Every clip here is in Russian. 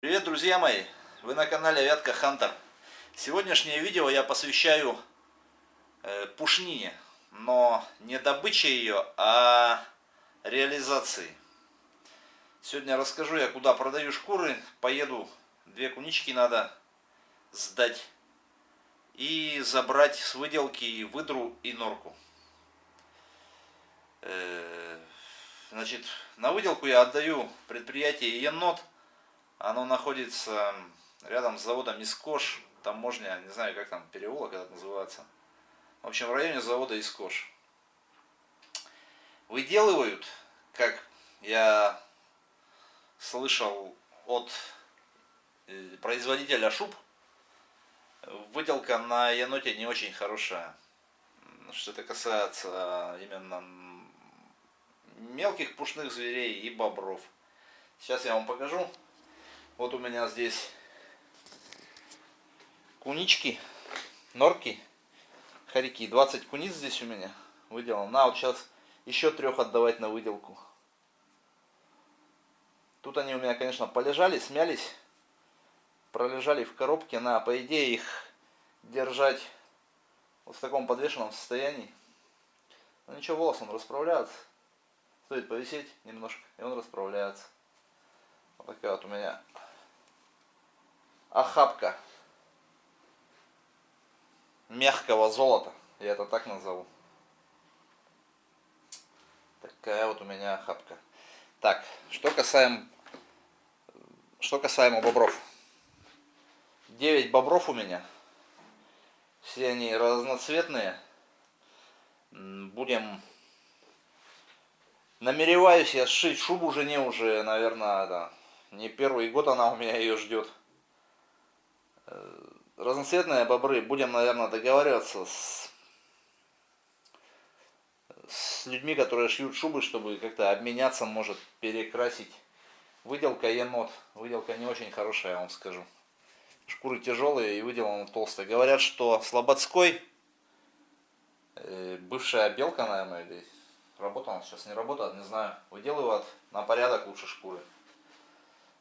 Привет, друзья мои! Вы на канале Вятка Хантер. Сегодняшнее видео я посвящаю э, пушнине, но не добыче ее, а реализации. Сегодня расскажу я, куда продаю шкуры. Поеду, две кунички надо сдать и забрать с выделки выдру и норку. Э, значит, на выделку я отдаю предприятие Енот оно находится рядом с заводом Искош, таможня, не знаю, как там переулок этот называется. В общем, в районе завода Искош. Выделывают, как я слышал от э, производителя шуб, выделка на еноте не очень хорошая. Что это касается именно мелких пушных зверей и бобров. Сейчас я вам покажу. Вот у меня здесь кунички, норки, хорьки. 20 куниц здесь у меня выделал. На, вот сейчас еще трех отдавать на выделку. Тут они у меня, конечно, полежали, смялись. Пролежали в коробке. На, по идее, их держать вот в таком подвешенном состоянии. Но ничего, волос он расправляется. Стоит повисеть немножко, и он расправляется. Вот такая вот у меня охапка мягкого золота. Я это так назову. Такая вот у меня охапка. Так, что касаемо, что касаемо бобров. 9 бобров у меня. Все они разноцветные. Будем... Намереваюсь я сшить шубу жене уже, наверное, да, не первый год она у меня ее ждет. Э, разноцветные бобры. Будем, наверное, договариваться с, с людьми, которые шьют шубы, чтобы как-то обменяться, может, перекрасить. Выделка енот. Выделка не очень хорошая, я вам скажу. Шкуры тяжелые и выделана толстая. Говорят, что Слободской, э, бывшая белка, наверное, или работала, сейчас не работает, не знаю, выделывают на порядок лучше шкуры.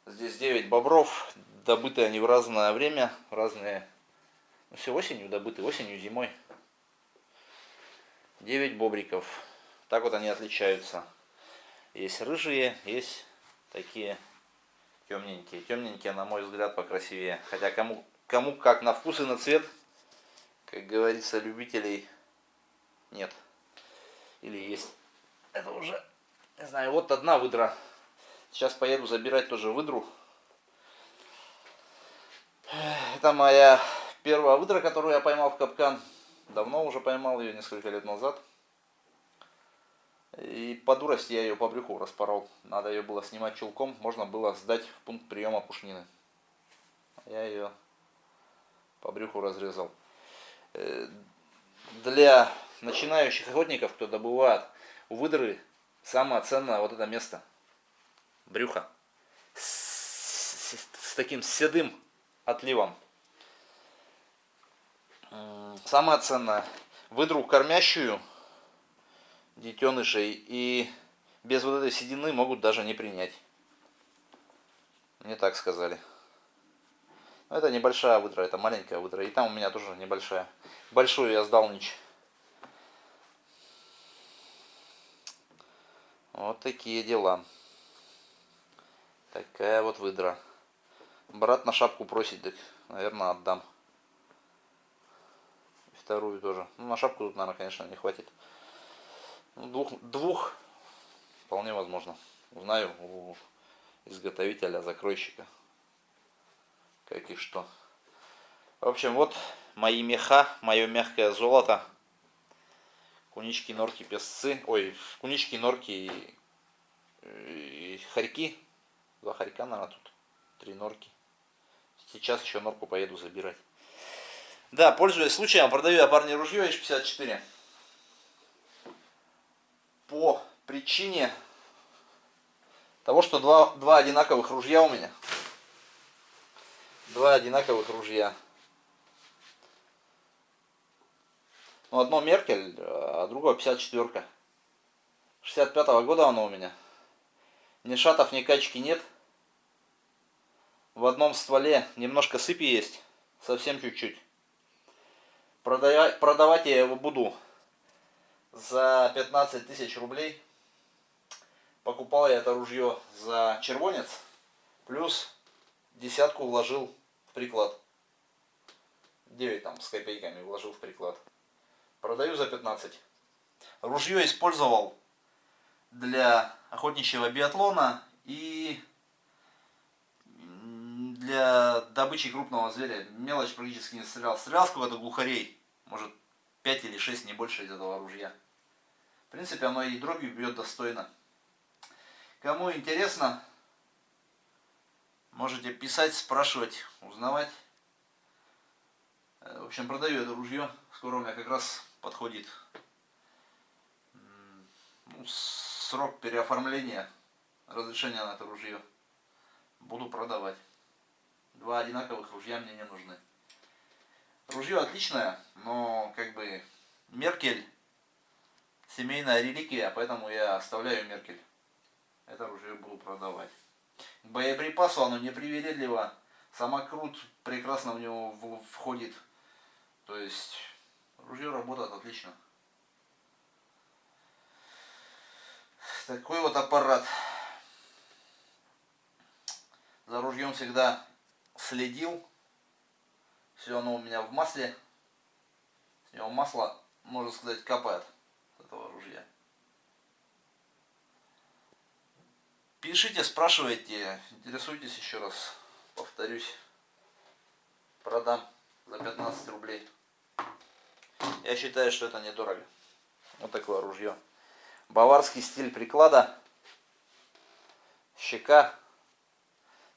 Здесь 9 бобров, добыты они в разное время, разные, ну, все осенью добыты, осенью, зимой. 9 бобриков, так вот они отличаются. Есть рыжие, есть такие темненькие. Темненькие, на мой взгляд, покрасивее. Хотя кому, кому как на вкус и на цвет, как говорится, любителей нет. Или есть. Это уже, не знаю, вот одна выдра Сейчас поеду забирать тоже выдру. Это моя первая выдра, которую я поймал в капкан. Давно уже поймал ее, несколько лет назад. И по дурости я ее по брюху распорол. Надо ее было снимать чулком, можно было сдать в пункт приема пушнины. Я ее по брюху разрезал. Э, для начинающих охотников, кто добывает у выдры, самое ценное вот это место – брюха с, с, с таким седым отливом. Самое ценное, выдру кормящую детенышей и без вот этой седины могут даже не принять. Мне так сказали. Но это небольшая выдра, это маленькая выдра. И там у меня тоже небольшая. Большую я сдал нич. Вот такие дела. Такая вот выдра. Брат на шапку просит, так, наверное, отдам. Вторую тоже. Ну, на шапку тут, наверное, конечно, не хватит. Ну, двух, двух вполне возможно. Узнаю у изготовителя, закройщика. Как и что. В общем, вот мои меха, мое мягкое золото. Кунички, норки, песцы. Ой, кунички, норки и, и хорьки Два хорька, наверное, тут. Три норки. Сейчас еще норку поеду забирать. Да, пользуясь случаем, продаю я парни ружье H54. По причине того, что два, два одинаковых ружья у меня. Два одинаковых ружья. Ну, одно Меркель, а другое 54-ка. 65 -го года оно у меня. Ни шатов, ни качки нет. в одном стволе немножко сыпи есть, совсем чуть-чуть. Продавать, продавать я его буду за 15 тысяч рублей. Покупал я это ружье за червонец, плюс десятку вложил в приклад. 9 там с копейками вложил в приклад. Продаю за 15. Ружье использовал для охотничьего биатлона и для добычи крупного зверя. Мелочь практически не стрелял. Стрелял сколько-то глухарей. Может 5 или 6, не больше из этого ружья. В принципе, оно и дробью бьет достойно. Кому интересно, можете писать, спрашивать, узнавать. Э, в общем, продаю это ружье. Скоро у меня как раз подходит ну, срок переоформления разрешения на это ружье. Буду продавать. Два одинаковых ружья мне не нужны. Ружье отличное, но как бы Меркель семейная реликвия, поэтому я оставляю Меркель. Это ружье буду продавать. К боеприпасу оно непривередливо. Самокрут прекрасно в него входит. То есть ружье работает отлично. Такой вот аппарат. За ружьем всегда следил. Все оно у меня в масле. С него масло, можно сказать, капает с этого ружья. Пишите, спрашивайте, интересуйтесь еще раз. Повторюсь. Продам за 15 рублей. Я считаю, что это недорого. Вот такое ружье. Баварский стиль приклада. Щека.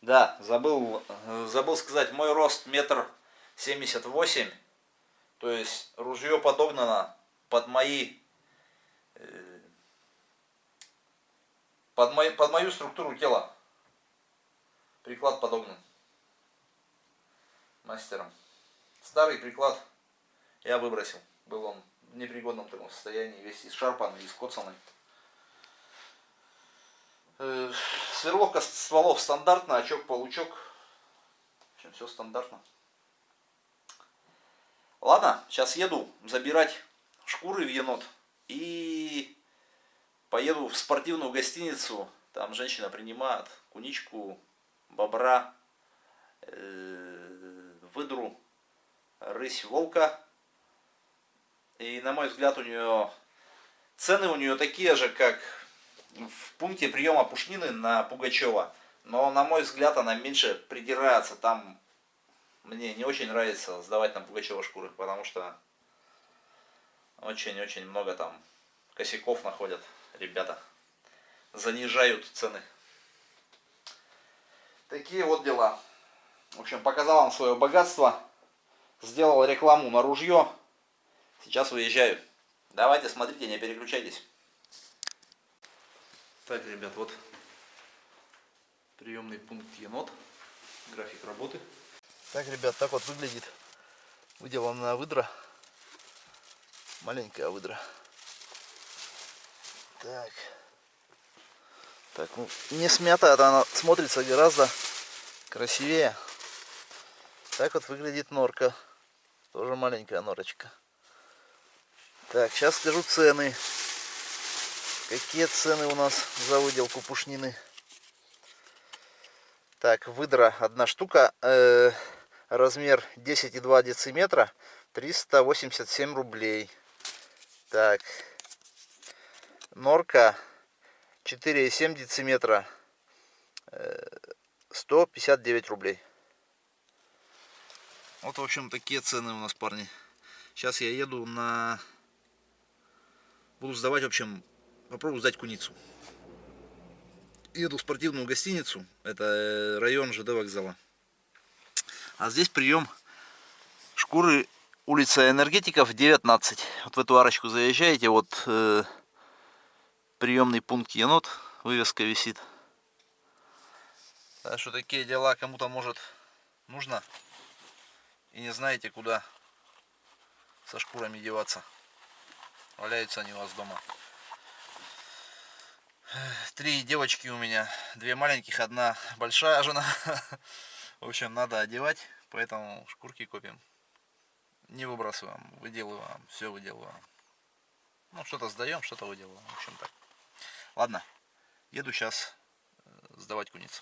Да, забыл, забыл сказать, мой рост метр 78. То есть ружье подогнано под мои э, под, мой, под мою структуру тела. Приклад подогнан мастером. Старый приклад я выбросил. Был он в непригодном таком состоянии, весь исшарпанный, искоцанный. Э, сверловка стволов стандартная, очок-получок. В общем, все стандартно. Ладно, сейчас еду забирать шкуры в енот. И поеду в спортивную гостиницу. Там женщина принимает куничку, бобра, э, выдру, рысь, волка. И на мой взгляд у нее цены у нее такие же, как в пункте приема пушнины на Пугачева. Но на мой взгляд она меньше придирается. Там мне не очень нравится сдавать на Пугачева шкуры, потому что очень-очень много там косяков находят ребята. Занижают цены. Такие вот дела. В общем, показал вам свое богатство. Сделал рекламу на ружье. Сейчас выезжаю. Давайте, смотрите, не переключайтесь. Так, ребят, вот приемный пункт енот. График работы. Так, ребят, так вот выглядит выделанная выдра. Маленькая выдра. Так. Так, ну, не смятая, она смотрится гораздо красивее. Так вот выглядит норка. Тоже маленькая норочка. Так, сейчас скажу цены. Какие цены у нас за выделку пушнины? Так, выдра одна штука. Э размер 10,2 дециметра 387 рублей так норка 4,7 дециметра 159 рублей вот в общем такие цены у нас парни сейчас я еду на буду сдавать в общем попробую сдать куницу еду в спортивную гостиницу это район ЖД вокзала а здесь прием шкуры улица энергетиков 19. Вот в эту арочку заезжаете, вот э, приемный пункт енот, вывеска висит. Так что такие дела кому-то может нужно и не знаете куда со шкурами деваться. Валяются они у вас дома. Три девочки у меня, две маленьких, одна большая жена. В общем, надо одевать, поэтому шкурки копим. Не выбрасываем, выделываем, все выделываем. Ну, что-то сдаем, что-то выделываем. В общем так. Ладно, еду сейчас э, сдавать куниц.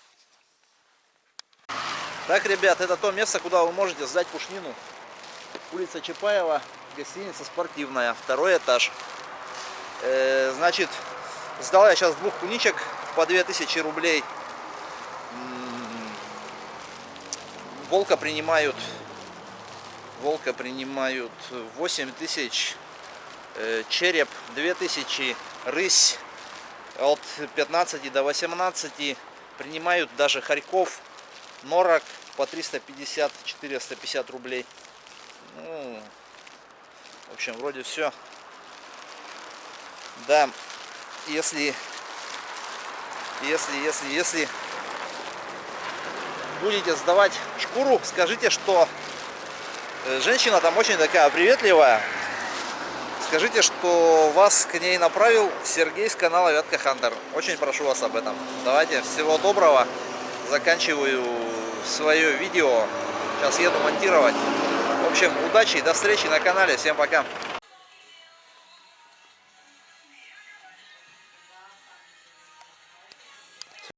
Так, ребят, это то место, куда вы можете сдать пушнину. Улица Чапаева, гостиница спортивная, второй этаж. Э, значит, сдал я сейчас двух куничек по 2000 рублей. Волка принимают, волка принимают 8000, э, череп 2000, рысь от 15 до 18, принимают даже хорьков, норок по 350-450 рублей. Ну, в общем, вроде все. Да, если, если, если, если будете сдавать шкуру, скажите, что э, женщина там очень такая приветливая. Скажите, что вас к ней направил Сергей с канала Вятка Хантер. Очень прошу вас об этом. Давайте, всего доброго. Заканчиваю свое видео. Сейчас еду монтировать. В общем, удачи до встречи на канале. Всем пока.